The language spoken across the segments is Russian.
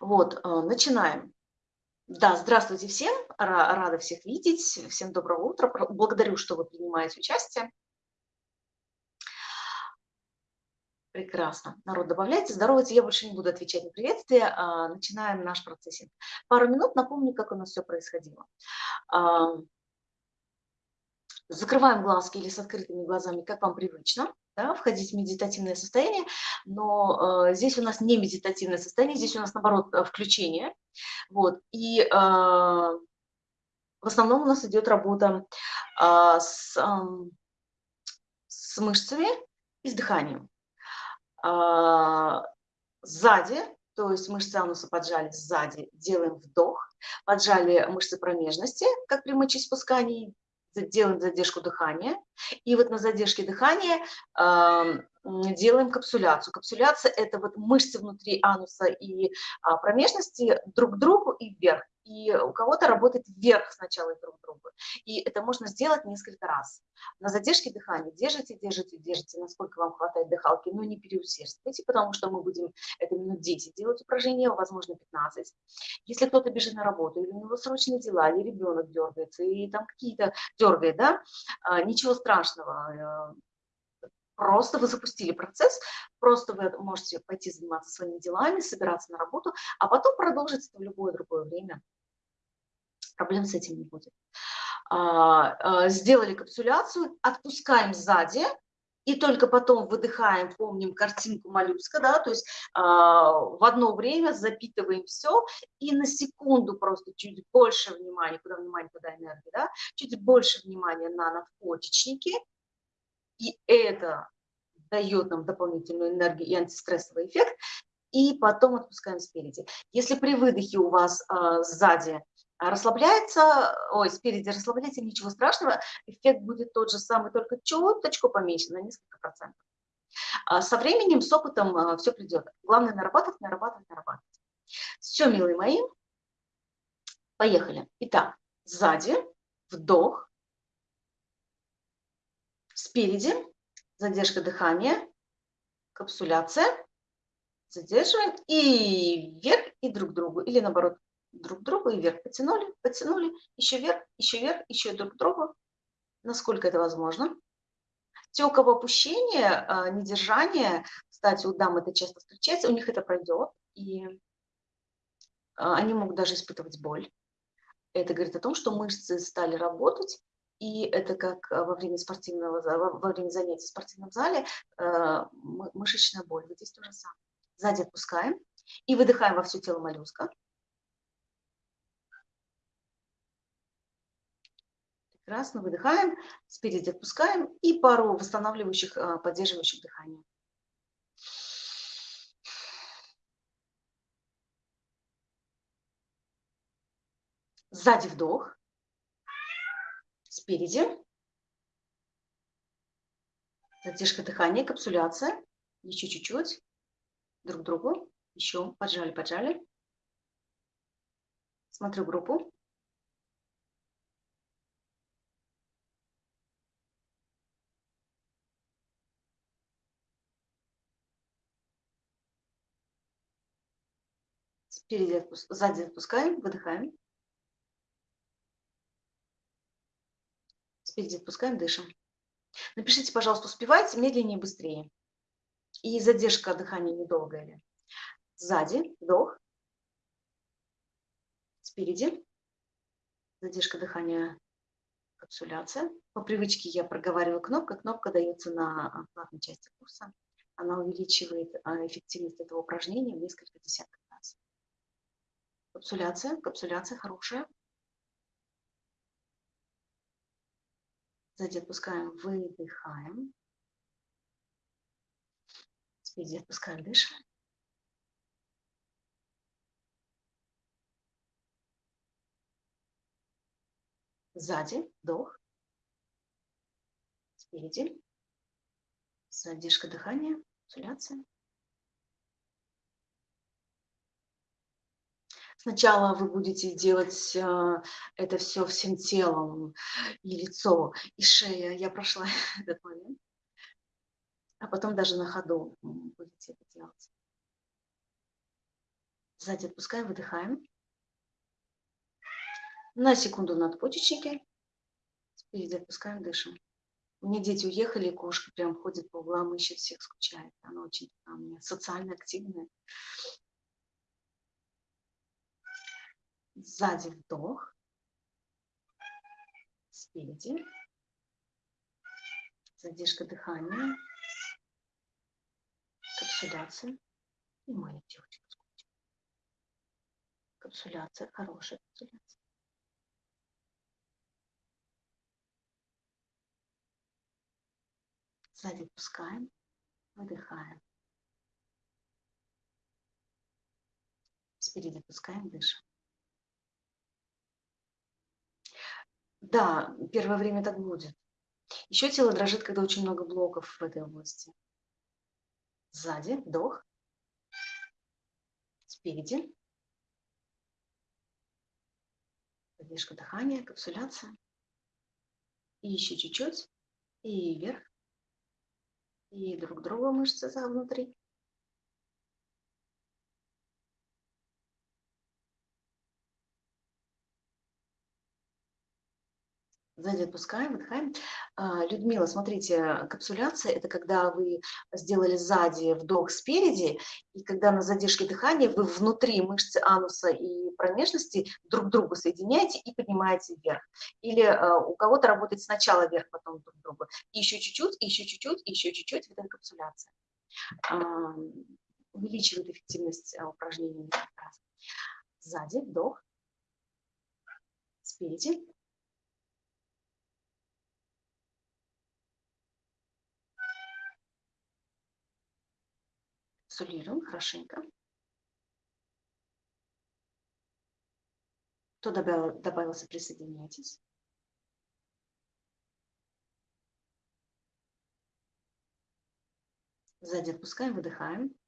Вот, э, начинаем. Да, здравствуйте всем, рада всех видеть, всем доброго утра, благодарю, что вы принимаете участие. Прекрасно. Народ, добавляйте. Здоровайте. Я больше не буду отвечать на приветствие. А, начинаем наш процессинг. Пару минут напомню, как у нас все происходило. Закрываем глазки или с открытыми глазами, как вам привычно да, входить в медитативное состояние, но э, здесь у нас не медитативное состояние, здесь у нас, наоборот, э, включение. Вот, и э, в основном у нас идет работа э, с, э, с мышцами и с дыханием. Э, сзади, то есть мышцы ануса поджали сзади, делаем вдох, поджали мышцы промежности, как при мочеиспускании, делаем задержку дыхания. И вот на задержке дыхания делаем капсуляцию. Капсуляция – это вот мышцы внутри ануса и а, промежности друг к другу и вверх и у кого-то работает вверх сначала друг другу. И это можно сделать несколько раз. На задержке дыхания держите, держите, держите, насколько вам хватает дыхалки, но не переусердствуйте, потому что мы будем это минут 10 делать упражнения, возможно 15. Если кто-то бежит на работу, или у него срочные дела, или ребенок дергается, и там какие-то дергает, да, а, ничего страшного, э, Просто вы запустили процесс, просто вы можете пойти заниматься своими делами, собираться на работу, а потом продолжить это в любое другое время проблем с этим не будет. А, а, сделали капсуляцию, отпускаем сзади, и только потом выдыхаем, помним картинку моллюска, да, то есть э, в одно время запитываем все, и на секунду просто чуть больше внимания, куда внимание, куда энергия, да, чуть больше внимания на надпочечники, и это дает нам дополнительную энергию и антистрессовый эффект, и потом отпускаем спереди. Если при выдохе у вас э, сзади расслабляется, ой, спереди расслабляется, ничего страшного, эффект будет тот же самый, только чуточку поменьше, на несколько процентов. А со временем, с опытом а, все придет. Главное нарабатывать, нарабатывать, нарабатывать. Все, милые мои, поехали. Итак, сзади, вдох, спереди, задержка дыхания, капсуляция, задерживаем и вверх, и друг к другу, или наоборот, друг другу и вверх потянули, потянули, еще вверх, еще вверх, еще друг к другу, насколько это возможно. Те, у кого опущение, а, недержание, кстати, у дам это часто встречается, у них это пройдет, и а, они могут даже испытывать боль. Это говорит о том, что мышцы стали работать, и это как во время спортивного, во время занятий в спортивном зале а, мышечная боль. Вот здесь то же самое. Сзади отпускаем и выдыхаем во все тело моллюска. Прекрасно, выдыхаем, спереди отпускаем и пару восстанавливающих, а, поддерживающих дыхания. Сзади вдох, спереди. Задержка дыхания, капсуляция. Еще чуть-чуть. Друг другу. Еще поджали, поджали. Смотрю группу. Спереди отпуск... сзади отпускаем, выдыхаем. Спереди отпускаем, дышим. Напишите, пожалуйста, успевайте медленнее, быстрее. И задержка дыхания недолгая ли. Сзади, вдох. Спереди. Задержка дыхания, капсуляция. По привычке я проговариваю кнопку. Кнопка дается на платной части курса. Она увеличивает а, эффективность этого упражнения в несколько десятков раз. Капсуляция, капсуляция хорошая. Сзади отпускаем, выдыхаем. Спереди отпускаем, дышим. Сзади, вдох. Спереди. Задержка дыхания, капсуляция. Сначала вы будете делать э, это все всем телом, и лицо, и шея. Я прошла этот момент. А потом даже на ходу будете это делать. Сзади отпускаем, выдыхаем. На секунду надпочечники. Спереди отпускаем, дышим. У меня дети уехали, кошка прям ходит по углам, ищет всех, скучает. Она очень меня социально активная. Сзади вдох. Спереди. Задержка дыхания. Капсуляция. И моя девочка. Капсуляция, хорошая капсуляция. Сзади отпускаем, выдыхаем. Спереди отпускаем, дышим. Да, первое время так будет. Еще тело дрожит, когда очень много блоков в этой области. Сзади, вдох. Спереди. Задержка дыхания, капсуляция. И еще чуть-чуть. И вверх. И друг друга мышцы внутри. Сзади отпускаем, выдыхаем. А, Людмила, смотрите, капсуляция – это когда вы сделали сзади вдох спереди, и когда на задержке дыхания вы внутри мышцы ануса и промежности друг другу соединяете и поднимаете вверх. Или а, у кого-то работает сначала вверх, потом друг другу. И еще чуть-чуть, еще чуть-чуть, еще чуть-чуть. Это капсуляция. А, увеличивает эффективность упражнений. Сзади вдох, спереди Солируем хорошенько. Кто добавил, добавился, присоединяйтесь. Сзади отпускаем, выдыхаем.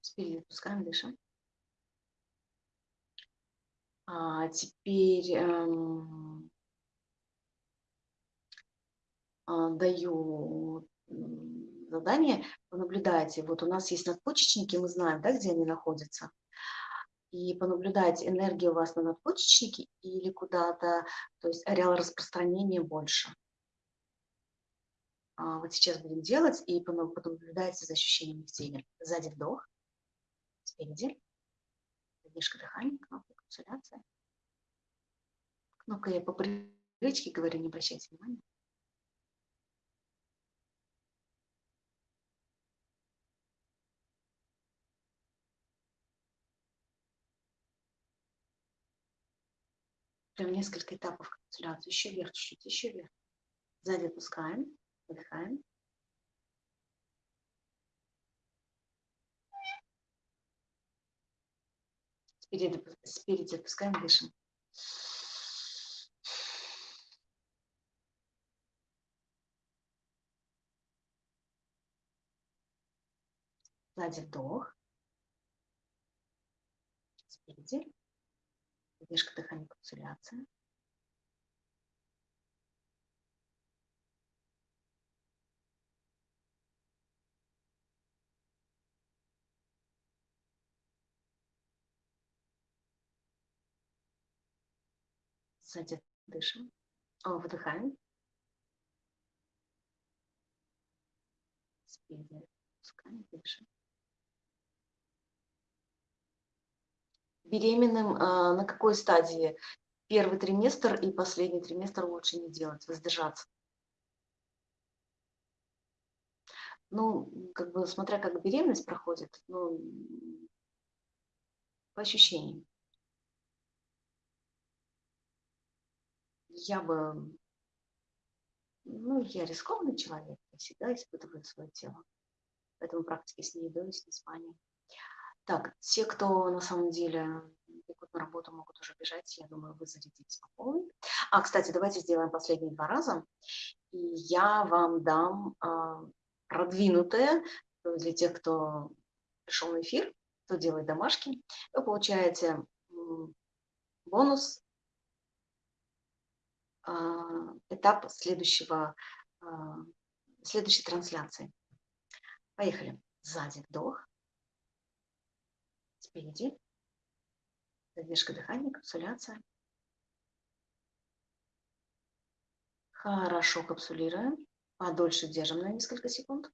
Спереди отпускаем, дышим. А теперь эм, а, даю задание, понаблюдайте, вот у нас есть надпочечники, мы знаем, да, где они находятся, и понаблюдайте, энергия у вас на надпочечнике или куда-то, то есть ареал распространения больше. А вот сейчас будем делать и понаблюдайте за ощущениями в теле. Сзади вдох, спереди, задержка дыхания, кнопка капсуляция. Кнопка я по привычке говорю, не обращайте внимания. Прям несколько этапов капитуляции. Еще вверх чуть-чуть, еще вверх. Сзади отпускаем, выдыхаем. Спереди, спереди отпускаем, дышим. Сзади вдох. Спереди. Задержка дыхания, капсуляция. Сзади дышим. О, выдыхаем. Спереди пускаем, дышим. Беременным а, на какой стадии? Первый триместр и последний триместр лучше не делать, воздержаться. Ну, как бы, смотря как беременность проходит, ну, по ощущениям. Я бы, ну, я рискованный человек, я всегда испытываю свое тело. Поэтому практики с ней едой, с неспанием. Так, те, кто на самом деле бегут на работу, могут уже бежать, я думаю, вы зарядитесь по полной. А, кстати, давайте сделаем последние два раза. И я вам дам а, продвинутое для тех, кто пришел на эфир, кто делает домашки. Вы получаете бонус а, этап следующего, а, следующей трансляции. Поехали. Сзади вдох. Спереди. Задержка дыхания, капсуляция. Хорошо капсулируем. Подольше держим на несколько секунд.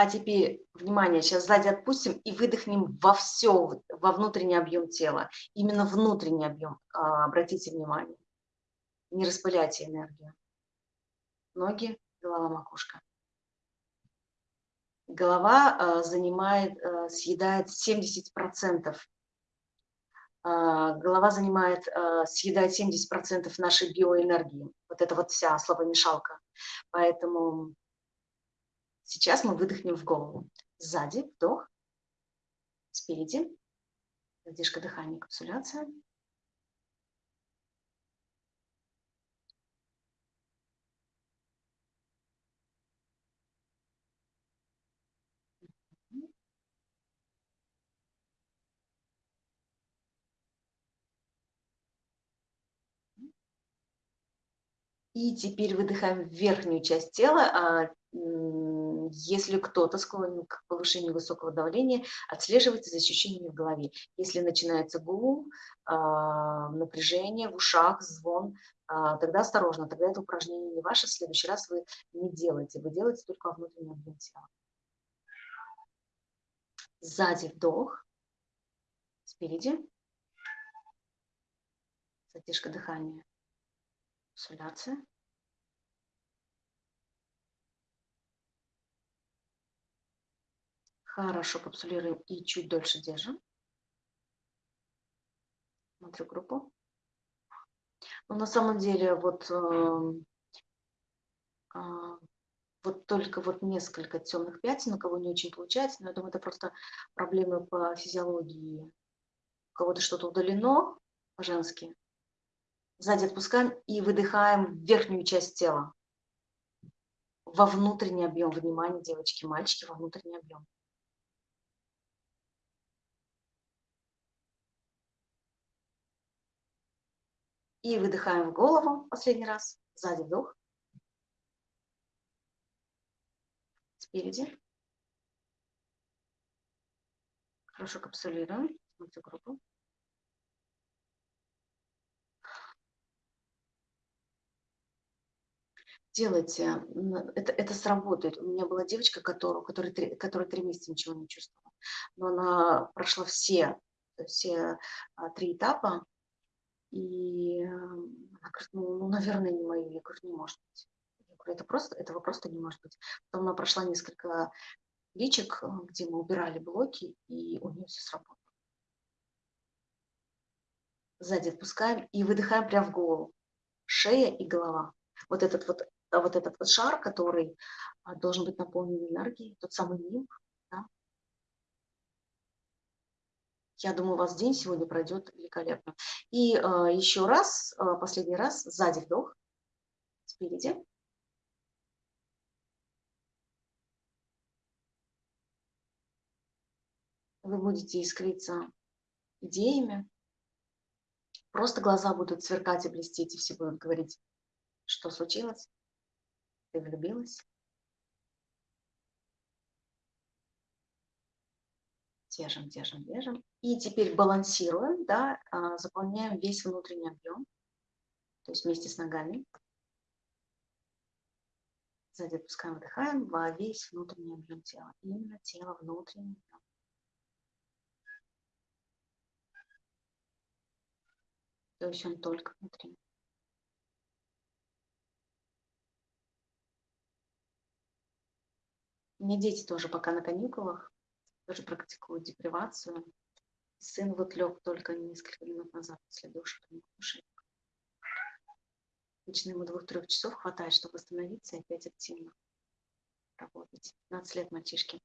А теперь, внимание, сейчас сзади отпустим и выдохнем во все, во внутренний объем тела. Именно внутренний объем, а, обратите внимание. Не распыляйте энергию. Ноги, голова, макушка. Голова а, занимает, а, съедает 70%. Голова занимает, съедает 70% нашей биоэнергии. Вот это вот вся словомешалка. Поэтому Сейчас мы выдохнем в голову. Сзади вдох, спереди задержка дыхания, капсуляция. И теперь выдыхаем верхнюю часть тела, а, если кто-то склонен к повышению высокого давления, отслеживайте за ощущениями в голове. Если начинается гул, а, напряжение в ушах, звон, а, тогда осторожно, тогда это упражнение не ваше, в следующий раз вы не делаете, вы делаете только внутренний объем тела. Сзади вдох, спереди, задержка дыхания, суляция. Хорошо капсулируем и чуть дольше держим. Смотрю группу. Но на самом деле вот, э, э, вот только вот несколько темных пятен, у кого не очень получается, но я думаю, это просто проблемы по физиологии. У кого-то что-то удалено по-женски. Сзади отпускаем и выдыхаем верхнюю часть тела. Во внутренний объем внимания, девочки, мальчики, во внутренний объем. И выдыхаем в голову последний раз. Сзади вдох. Спереди. Хорошо капсулируем. Смотрите группу. делайте, это, это сработает. У меня была девочка, которая, которая, три, которая три месяца ничего не чувствовала, но она прошла все, все а, три этапа, и она говорит, ну, ну, наверное, не мое. Я говорю, не может быть. Я говорю, это просто, этого просто не может быть. Потом она прошла несколько личек, э, где мы убирали блоки, и у нее все сработало. Сзади отпускаем и выдыхаем прямо в голову. Шея и голова. Вот этот вот, вот этот вот шар, который а, должен быть наполнен энергией, тот самый нимб, Я думаю, у вас день сегодня пройдет великолепно. И э, еще раз, э, последний раз, сзади вдох, спереди. Вы будете искриться идеями. Просто глаза будут сверкать и блестеть, и все будут говорить, что случилось, ты влюбилась. Держим, держим, держим. И теперь балансируем, да, а, заполняем весь внутренний объем, то есть вместе с ногами. Сзади отпускаем, выдыхаем во весь внутренний объем тела. Именно тело внутренний объем. То есть он только внутри. Меня дети тоже пока на каникулах тоже практикуют депривацию. Сын вот лег только несколько минут назад после душа, кушает. Обычно ему двух-трех часов хватает, чтобы восстановиться и опять активно работать. 15 лет мальчишки.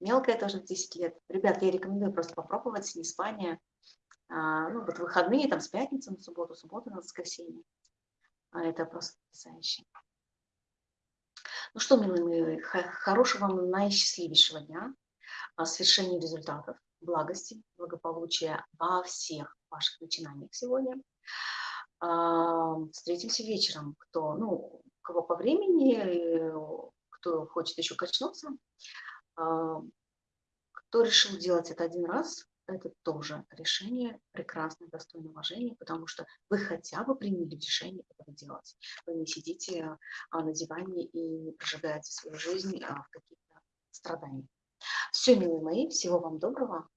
Мелкая тоже 10 лет. Ребят, я рекомендую просто попробовать не спание. А, ну, вот выходные, там, с пятницы на субботу, субботу на воскресенье. А это просто потрясающе. Ну что, милые мои, хорошего вам наисчастливейшего дня свершении результатов, благости, благополучия во всех ваших начинаниях сегодня. А, встретимся вечером. Кто, ну, кого по времени, кто хочет еще качнуться, а, кто решил делать это один раз, это тоже решение прекрасное, достойное уважения, потому что вы хотя бы приняли решение этого делать. Вы не сидите а, на диване и не прожигаете свою жизнь а, в каких-то страданиях. Все, милые мои, всего вам доброго.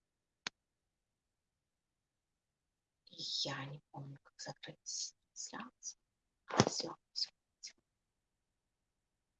Я не помню, как закрыть трансляцию. Все, все.